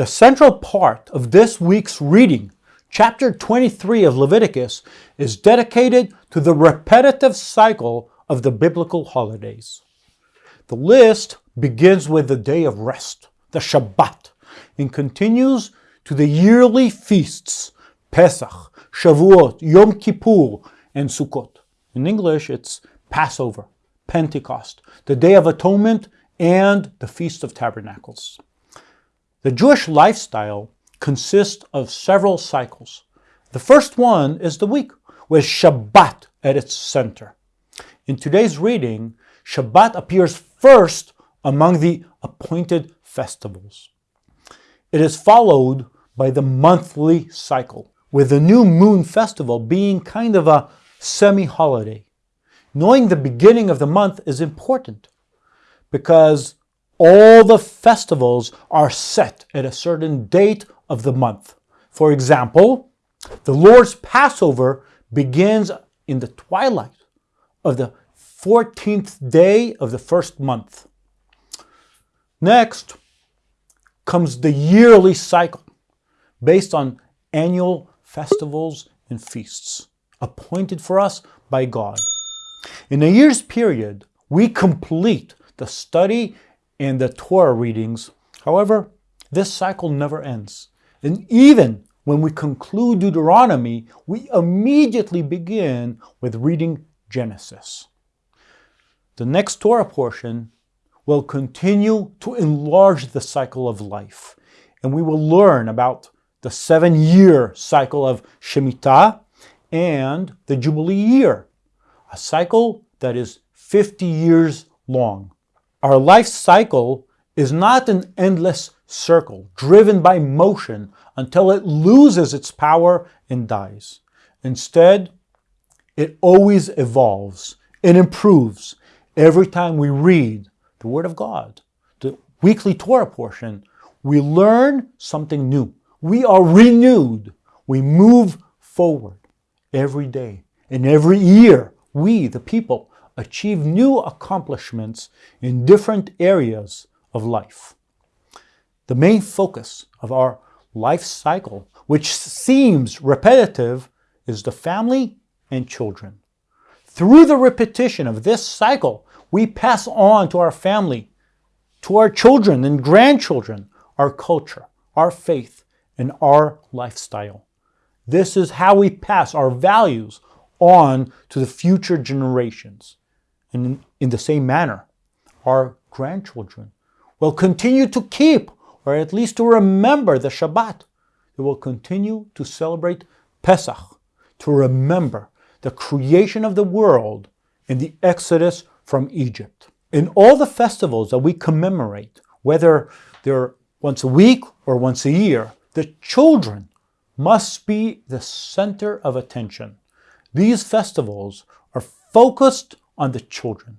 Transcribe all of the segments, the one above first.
The central part of this week's reading, chapter 23 of Leviticus, is dedicated to the repetitive cycle of the biblical holidays. The list begins with the day of rest, the Shabbat, and continues to the yearly feasts, Pesach, Shavuot, Yom Kippur, and Sukkot. In English, it's Passover, Pentecost, the Day of Atonement, and the Feast of Tabernacles. The Jewish lifestyle consists of several cycles. The first one is the week, with Shabbat at its center. In today's reading, Shabbat appears first among the appointed festivals. It is followed by the monthly cycle, with the new moon festival being kind of a semi-holiday. Knowing the beginning of the month is important because all the festivals are set at a certain date of the month. For example, the Lord's Passover begins in the twilight of the 14th day of the first month. Next comes the yearly cycle based on annual festivals and feasts appointed for us by God. In a year's period, we complete the study and the Torah readings. However, this cycle never ends. And even when we conclude Deuteronomy, we immediately begin with reading Genesis. The next Torah portion will continue to enlarge the cycle of life, and we will learn about the seven-year cycle of Shemitah and the Jubilee year, a cycle that is 50 years long. Our life cycle is not an endless circle driven by motion until it loses its power and dies. Instead, it always evolves and improves every time we read the Word of God, the weekly Torah portion. We learn something new. We are renewed. We move forward every day. And every year, we, the people, achieve new accomplishments in different areas of life. The main focus of our life cycle, which seems repetitive, is the family and children. Through the repetition of this cycle, we pass on to our family, to our children and grandchildren, our culture, our faith, and our lifestyle. This is how we pass our values on to the future generations. And in, the same manner, our grandchildren will continue to keep, or at least to remember the Shabbat. They will continue to celebrate Pesach, to remember the creation of the world and the exodus from Egypt. In all the festivals that we commemorate, whether they're once a week or once a year, the children must be the center of attention. These festivals are focused on the children.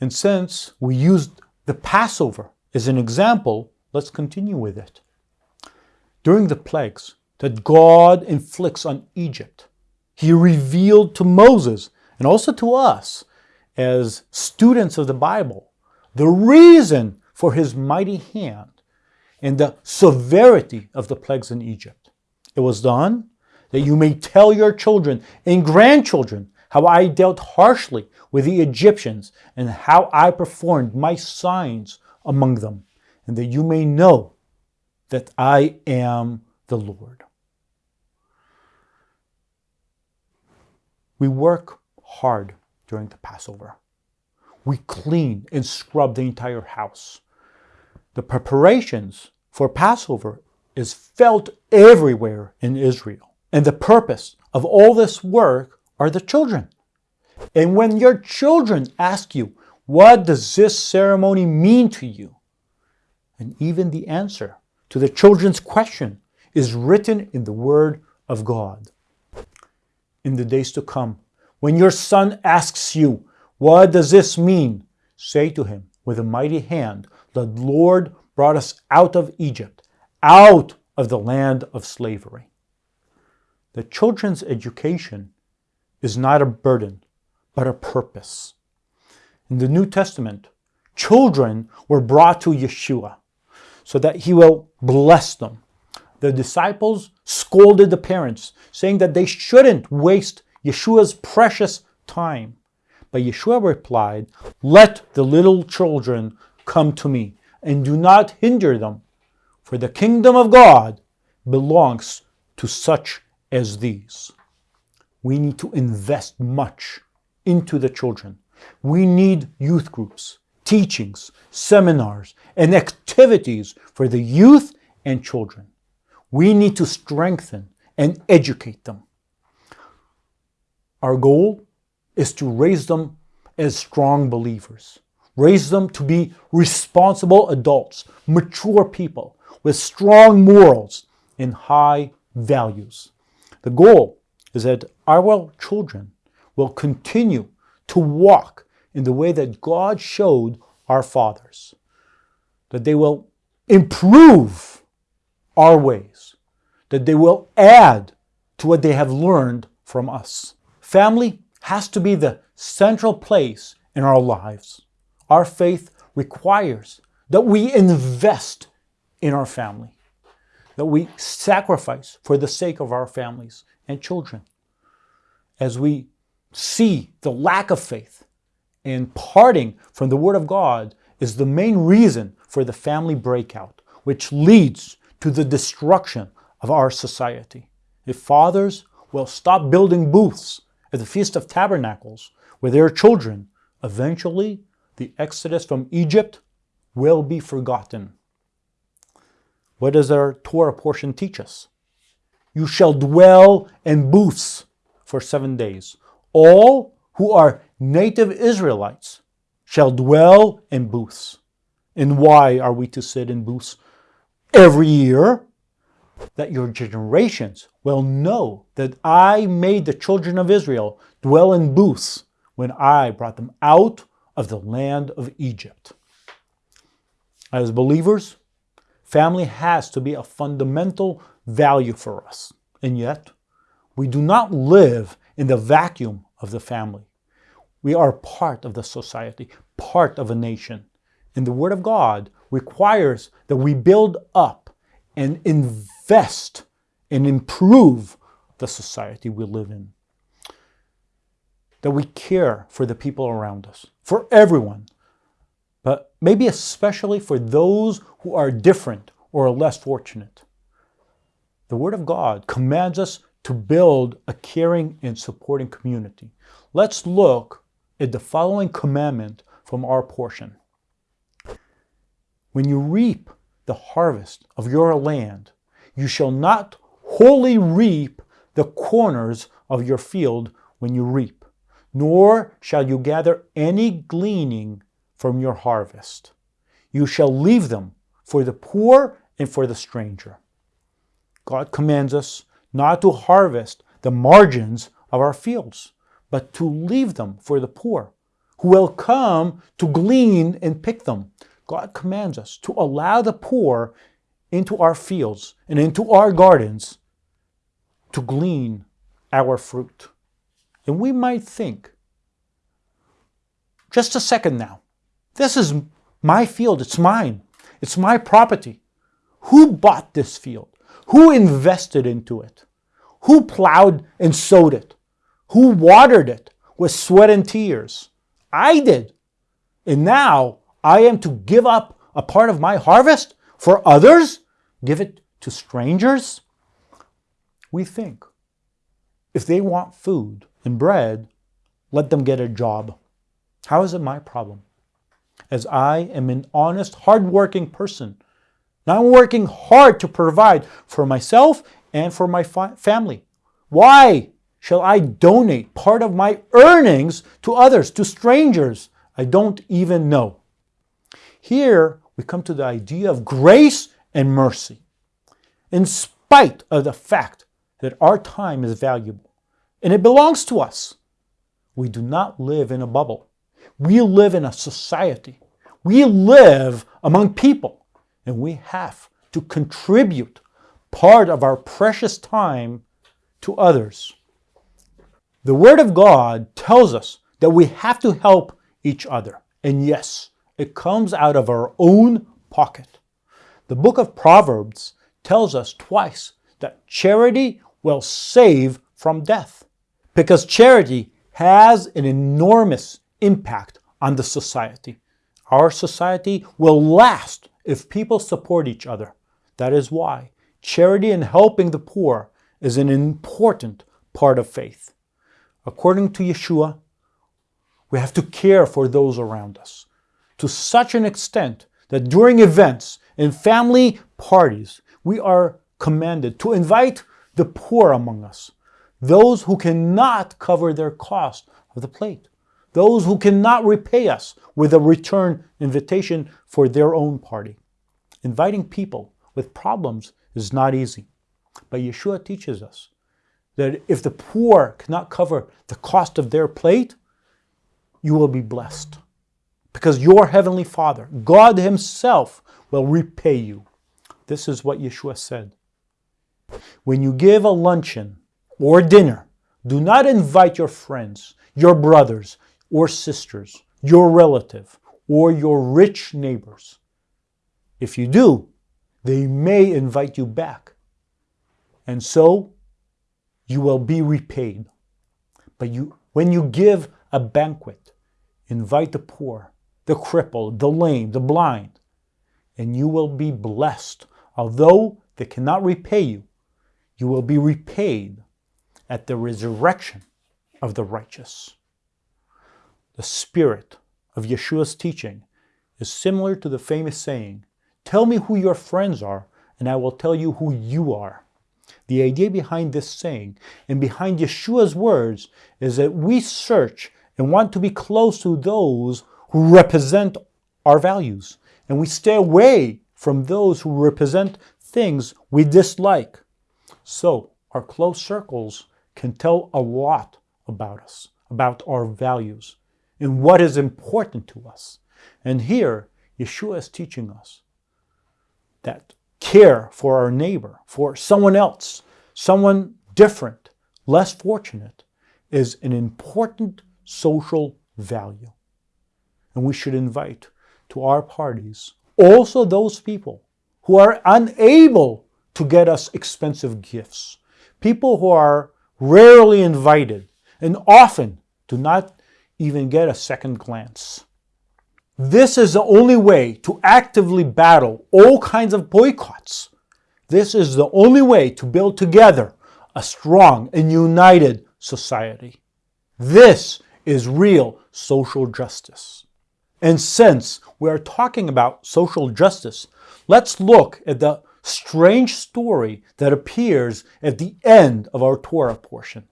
And since we used the Passover as an example, let's continue with it. During the plagues that God inflicts on Egypt, he revealed to Moses and also to us as students of the Bible the reason for his mighty hand and the severity of the plagues in Egypt. It was done that you may tell your children and grandchildren how I dealt harshly with the Egyptians and how I performed my signs among them, and that you may know that I am the Lord. We work hard during the Passover. We clean and scrub the entire house. The preparations for Passover is felt everywhere in Israel. And the purpose of all this work are the children. And when your children ask you, what does this ceremony mean to you? And even the answer to the children's question is written in the Word of God. In the days to come, when your son asks you, what does this mean? Say to him with a mighty hand, the Lord brought us out of Egypt, out of the land of slavery. The children's education is not a burden, but a purpose. In the New Testament, children were brought to Yeshua so that he will bless them. The disciples scolded the parents, saying that they shouldn't waste Yeshua's precious time. But Yeshua replied, Let the little children come to me, and do not hinder them, for the kingdom of God belongs to such as these. We need to invest much into the children. We need youth groups, teachings, seminars, and activities for the youth and children. We need to strengthen and educate them. Our goal is to raise them as strong believers, raise them to be responsible adults, mature people with strong morals and high values. The goal is that our children will continue to walk in the way that God showed our fathers, that they will improve our ways, that they will add to what they have learned from us. Family has to be the central place in our lives. Our faith requires that we invest in our family, that we sacrifice for the sake of our families and children. As we see the lack of faith and parting from the Word of God is the main reason for the family breakout, which leads to the destruction of our society. If fathers will stop building booths at the Feast of Tabernacles with their children, eventually the exodus from Egypt will be forgotten. What does our Torah portion teach us? You shall dwell in booths for seven days. All who are native Israelites shall dwell in booths. And why are we to sit in booths every year? That your generations will know that I made the children of Israel dwell in booths when I brought them out of the land of Egypt. As believers, family has to be a fundamental value for us. And yet, we do not live in the vacuum of the family. We are part of the society, part of a nation. And the Word of God requires that we build up and invest and improve the society we live in. That we care for the people around us, for everyone, but maybe especially for those who are different or less fortunate. The Word of God commands us to build a caring and supporting community. Let's look at the following commandment from our portion. When you reap the harvest of your land, you shall not wholly reap the corners of your field when you reap, nor shall you gather any gleaning from your harvest. You shall leave them for the poor and for the stranger. God commands us not to harvest the margins of our fields, but to leave them for the poor, who will come to glean and pick them. God commands us to allow the poor into our fields and into our gardens to glean our fruit. And we might think, just a second now, this is my field, it's mine, it's my property. Who bought this field? Who invested into it? Who plowed and sowed it? Who watered it with sweat and tears? I did. And now I am to give up a part of my harvest for others? Give it to strangers? We think if they want food and bread, let them get a job. How is it my problem? As I am an honest, hardworking person now I'm working hard to provide for myself and for my family. Why shall I donate part of my earnings to others, to strangers I don't even know? Here we come to the idea of grace and mercy. In spite of the fact that our time is valuable and it belongs to us, we do not live in a bubble. We live in a society. We live among people and we have to contribute part of our precious time to others. The Word of God tells us that we have to help each other. And yes, it comes out of our own pocket. The book of Proverbs tells us twice that charity will save from death because charity has an enormous impact on the society. Our society will last if people support each other. That is why charity and helping the poor is an important part of faith. According to Yeshua, we have to care for those around us to such an extent that during events and family parties, we are commanded to invite the poor among us, those who cannot cover their cost of the plate, those who cannot repay us with a return invitation for their own party. Inviting people with problems is not easy, but Yeshua teaches us that if the poor cannot cover the cost of their plate, you will be blessed. Because your heavenly Father, God Himself, will repay you. This is what Yeshua said. When you give a luncheon or dinner, do not invite your friends, your brothers or sisters, your relative, or your rich neighbors. If you do, they may invite you back. And so you will be repaid. But you, when you give a banquet, invite the poor, the crippled, the lame, the blind, and you will be blessed. Although they cannot repay you, you will be repaid at the resurrection of the righteous. The spirit of Yeshua's teaching is similar to the famous saying, Tell me who your friends are, and I will tell you who you are. The idea behind this saying and behind Yeshua's words is that we search and want to be close to those who represent our values, and we stay away from those who represent things we dislike. So, our close circles can tell a lot about us, about our values, and what is important to us. And here, Yeshua is teaching us that care for our neighbor, for someone else, someone different, less fortunate, is an important social value. And we should invite to our parties also those people who are unable to get us expensive gifts, people who are rarely invited and often do not even get a second glance. This is the only way to actively battle all kinds of boycotts. This is the only way to build together a strong and united society. This is real social justice. And since we are talking about social justice, let's look at the strange story that appears at the end of our Torah portion.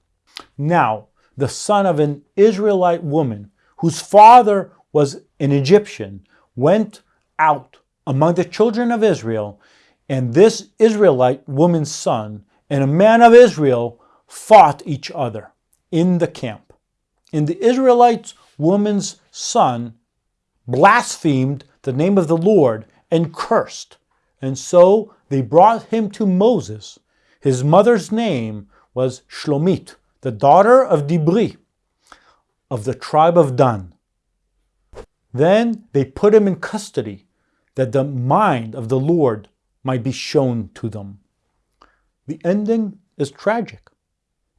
Now, the son of an Israelite woman whose father was an Egyptian, went out among the children of Israel, and this Israelite woman's son and a man of Israel fought each other in the camp. And the Israelite woman's son blasphemed the name of the Lord and cursed. And so they brought him to Moses. His mother's name was Shlomit, the daughter of Dibri, of the tribe of Dan. Then they put him in custody, that the mind of the Lord might be shown to them. The ending is tragic.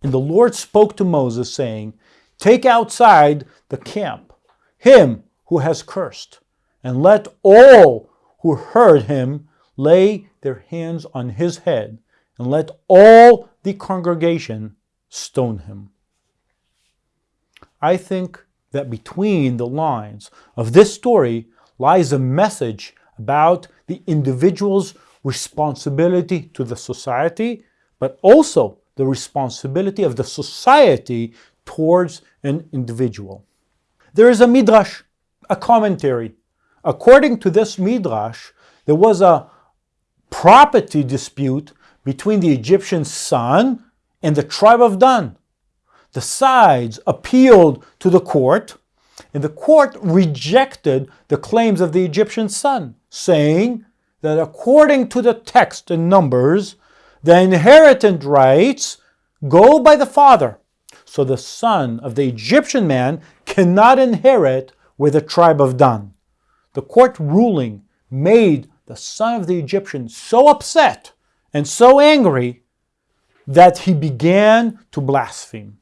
And the Lord spoke to Moses, saying, Take outside the camp him who has cursed, and let all who heard him lay their hands on his head, and let all the congregation stone him. I think that between the lines of this story lies a message about the individual's responsibility to the society, but also the responsibility of the society towards an individual. There is a midrash, a commentary. According to this midrash, there was a property dispute between the Egyptian son and the tribe of Dan the sides appealed to the court, and the court rejected the claims of the Egyptian son, saying that according to the text in Numbers, the inheritance rights go by the father. So the son of the Egyptian man cannot inherit with the tribe of Dan. The court ruling made the son of the Egyptian so upset and so angry that he began to blaspheme.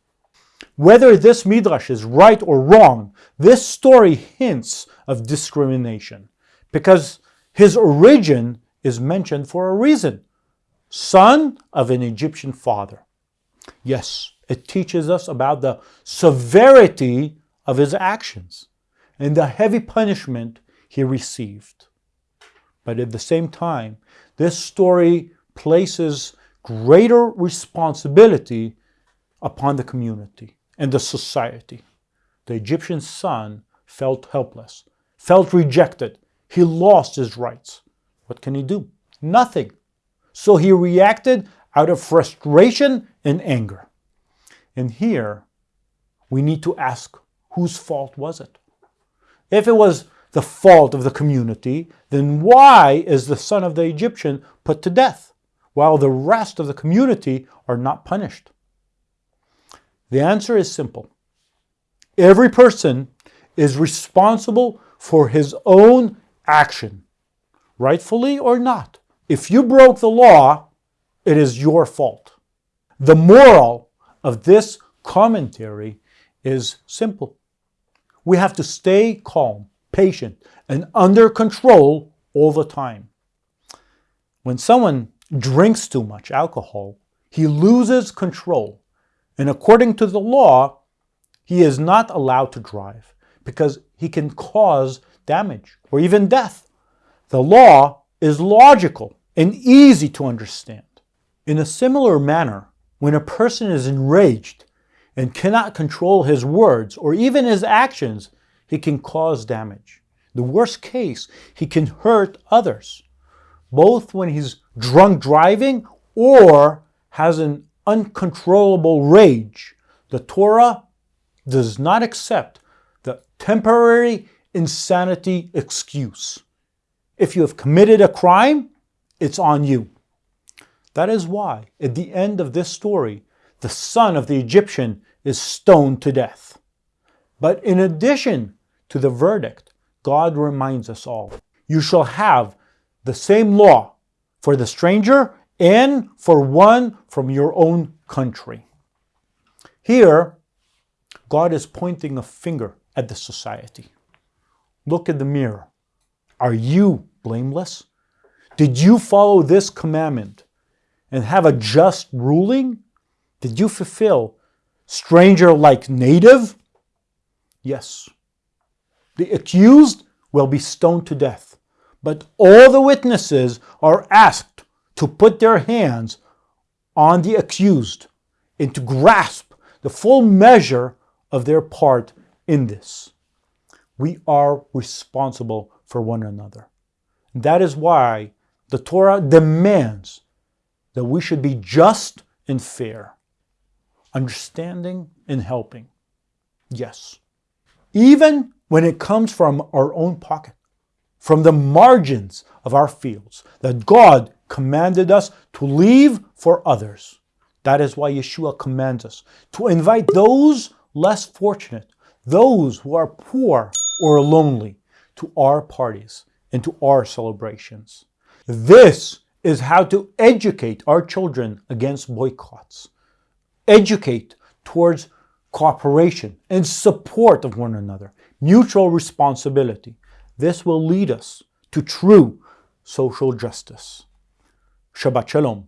Whether this midrash is right or wrong, this story hints of discrimination because his origin is mentioned for a reason son of an Egyptian father. Yes, it teaches us about the severity of his actions and the heavy punishment he received. But at the same time, this story places greater responsibility upon the community and the society. The Egyptian son felt helpless, felt rejected. He lost his rights. What can he do? Nothing. So he reacted out of frustration and anger. And here, we need to ask whose fault was it? If it was the fault of the community, then why is the son of the Egyptian put to death, while the rest of the community are not punished? The answer is simple. Every person is responsible for his own action, rightfully or not. If you broke the law, it is your fault. The moral of this commentary is simple. We have to stay calm, patient, and under control all the time. When someone drinks too much alcohol, he loses control. And according to the law, he is not allowed to drive because he can cause damage or even death. The law is logical and easy to understand. In a similar manner, when a person is enraged and cannot control his words or even his actions, he can cause damage. The worst case, he can hurt others, both when he's drunk driving or has an uncontrollable rage. The Torah does not accept the temporary insanity excuse. If you have committed a crime, it's on you. That is why, at the end of this story, the son of the Egyptian is stoned to death. But in addition to the verdict, God reminds us all, you shall have the same law for the stranger and for one from your own country. Here, God is pointing a finger at the society. Look in the mirror. Are you blameless? Did you follow this commandment and have a just ruling? Did you fulfill stranger like native? Yes. The accused will be stoned to death, but all the witnesses are asked to put their hands on the accused and to grasp the full measure of their part in this. We are responsible for one another. That is why the Torah demands that we should be just and fair, understanding and helping. Yes. Even when it comes from our own pocket, from the margins of our fields that God commanded us to leave for others. That is why Yeshua commands us to invite those less fortunate, those who are poor or lonely, to our parties and to our celebrations. This is how to educate our children against boycotts. Educate towards cooperation and support of one another, mutual responsibility. This will lead us to true social justice. Shabbat Shalom.